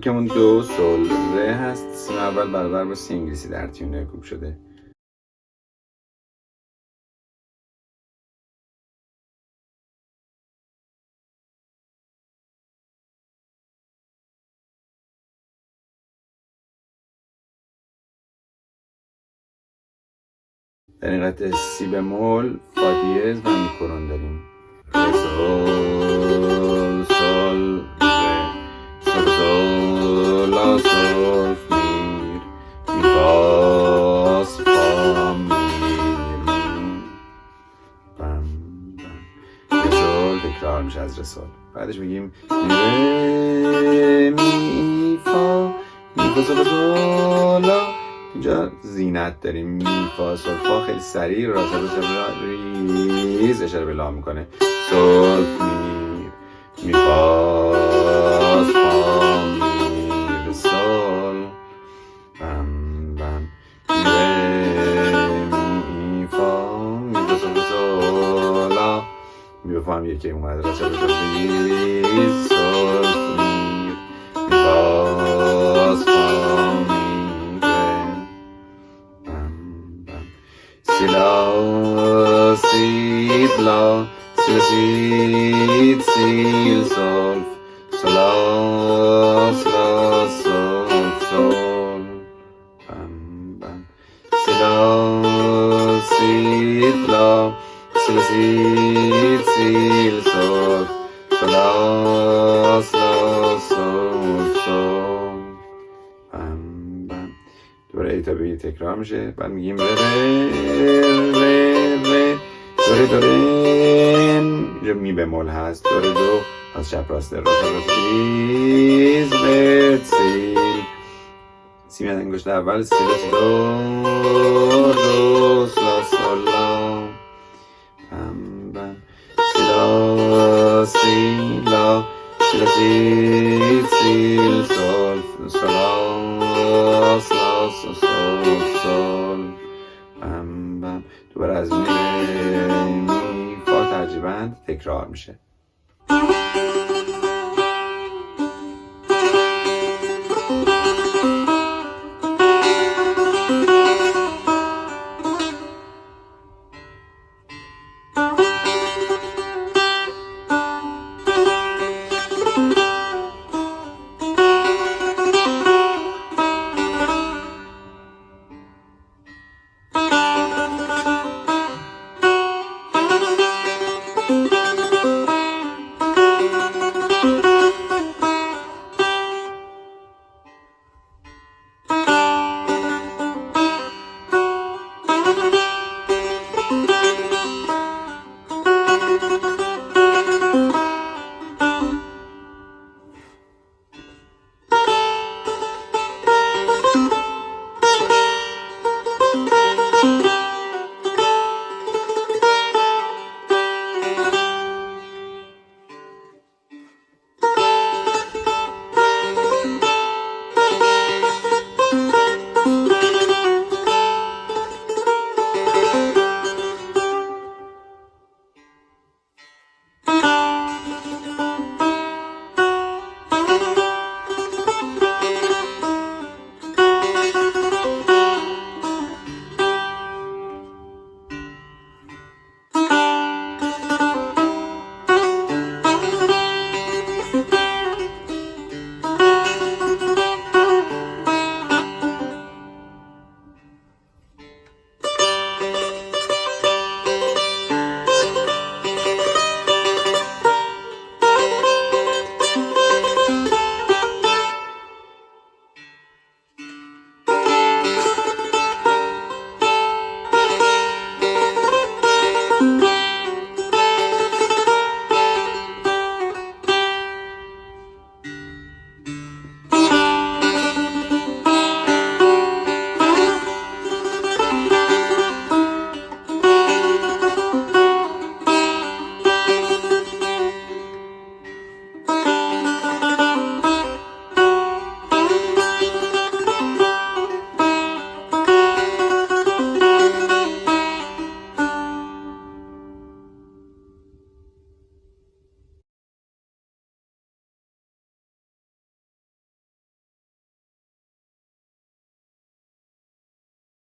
کوکمون دو سول ره هست. سیم اول برابر با سی انگلیسی در تیونه کوک شده. در این قطعه سی بمول فا دیز و میکرون داریم. ره سول تکرار میشه از رسول. بعدش میگیم ره می فا می فا اینجا زینت داریم. می فا سول فا خیلی سریع راست ریز اشاره به لا می‌کنه. سول می می فا فا می فا هم یکی اومد راست ریز سول می می فا فا می ره بم بم سلا سید لا سلا سیل سیل دوباره ای تا به تکرار میشه. بعد میگیم ره ره ره ره. دوره دوره. اینجا می بمول هست. دوره دو. از چپ راست راست راست ریز برد سیل سی میاد انگشت اول سی دو سی دو دو. sil, sol, sol, sol, sol, sol, sol, بم دوباره از می می فا ترجیبند تکرار میشه.